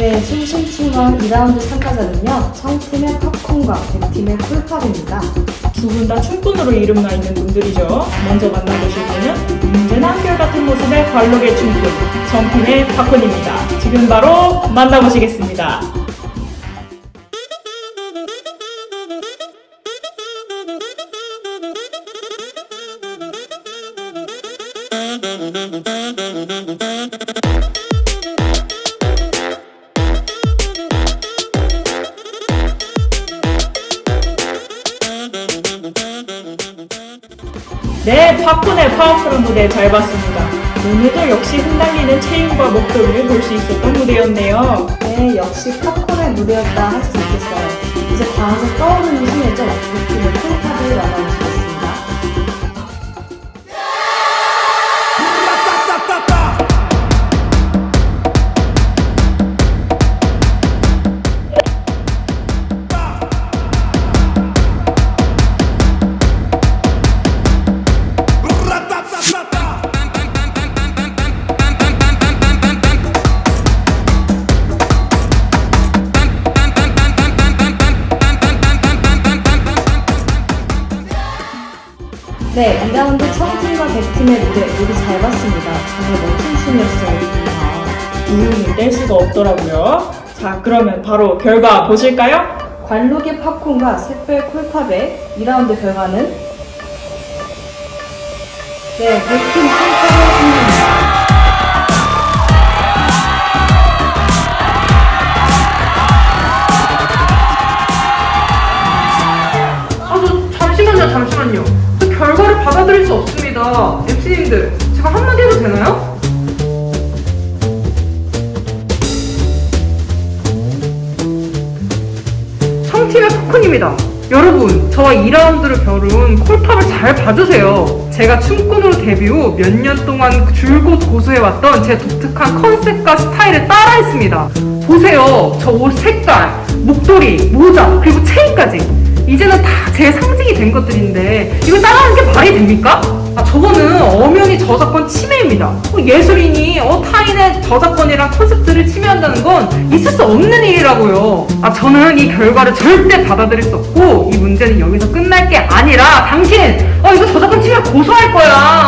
네, 춤춤춤원 2라운드 참가자는요. 청팀의 팝콘과 백팀의 쿨팝입니다. 두 분 다 춤꾼으로 이름나 있는 분들이죠. 먼저 만나보실 분은 언제나 한결같은 모습의 관록의 춤꾼, 정팀의 팝콘입니다. 지금 바로 만나보시겠습니다. 네, 팝콘의 파워풀한 무대 잘 봤습니다. 오늘도 역시 흩날리는 체인과 목소리를 볼 수 있었던 무대였네요. 네, 역시 팝콘의 무대였다 할 수 있겠어요. 이제 다음은 떠오르는 신예죠. 백팀의 쿨팝을 만나보시겠습 네, 2라운드 청팀과 백팀의 무대 모두 잘 봤습니다. 정말 멋진 춤이었어요, 정말. 음, 뗄 수가 없더라고요. 자, 그러면 바로 결과 보실까요? 관록의 팝콘과 샛별 콜팝의 2라운드 결과는 네, 백팀 콜팝의 승리입니다. 아, 저 잠시만요, 잠시만요. 받아들일 수 없습니다. MC님들, 제가 한마디 해도 되나요? 청팀의 포크입니다. 여러분, 저와 2라운드를 겨룬 콜팝을 잘 봐주세요. 제가 춤꾼으로 데뷔 후 몇 년 동안 줄곧 고수해왔던 제 독특한 컨셉과 스타일을 따라했습니다. 보세요. 저 옷 색깔, 목도리, 모자, 그리고 체인까지. 이제는 다 제 상징이 된 것들인데 이걸 따라하는 게 말이 됩니까? 아, 저거는 엄연히 저작권 침해입니다. 어, 예술인이 어, 타인의 저작권이랑 콘셉트를 침해한다는 건 있을 수 없는 일이라고요. 아, 저는 이 결과를 절대 받아들일 수 없고 이 문제는 여기서 끝날 게 아니라 당신 어 이거 저작권 침해 고소할 거야.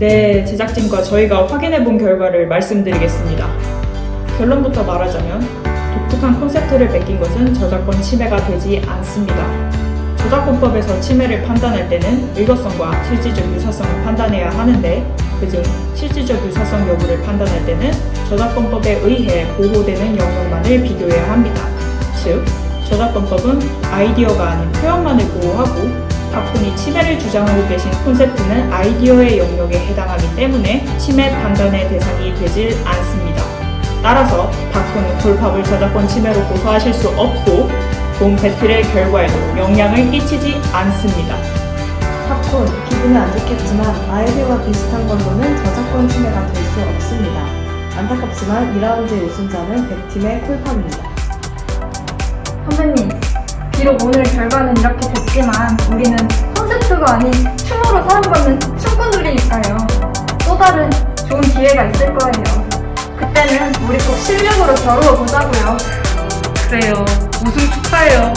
네, 제작진과 저희가 확인해 본 결과를 말씀드리겠습니다. 결론부터 말하자면 독특한 콘셉트를 뺏긴 것은 저작권 침해가 되지 않습니다. 저작권법에서 침해를 판단할 때는 일거성과 실질적 유사성을 판단해야 하는데 그중 실질적 유사성 여부를 판단할 때는 저작권법에 의해 보호되는 영역만을 비교해야 합니다. 즉, 저작권법은 아이디어가 아닌 표현만을 보호하고 박군이 침해를 주장하고 계신 콘셉트는 아이디어의 영역에 해당하기 때문에 침해 판단의 대상이 되질 않습니다. 따라서 박군은 콜팝을 저작권 침해로 고소하실 수 없고 본 배틀의 결과에도 영향을 끼치지 않습니다. 팝콘, 기분은 안 좋겠지만 아이디어와 비슷한 걸로는 저작권 침해가 될 수 없습니다. 안타깝지만 2라운드의 우승자는 백팀의 콜팝입니다. 선배님, 비록 오늘 결과는 이렇게 됐지만 우리는 콘셉트가 아닌 춤으로 사랑받는 춤꾼들이니까요. 또 다른 좋은 기회가 있을 거예요. 그때는 우리 꼭 실력으로 겨루어 보자고요. 그래요. 우승 축하해요.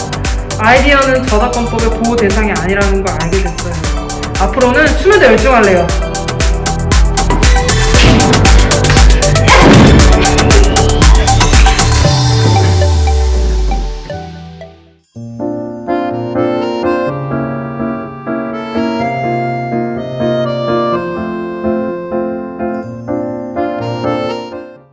아이디어는 저작권법의 보호 대상이 아니라는 걸 알게 됐어요. 앞으로는 춤에도 열중할래요.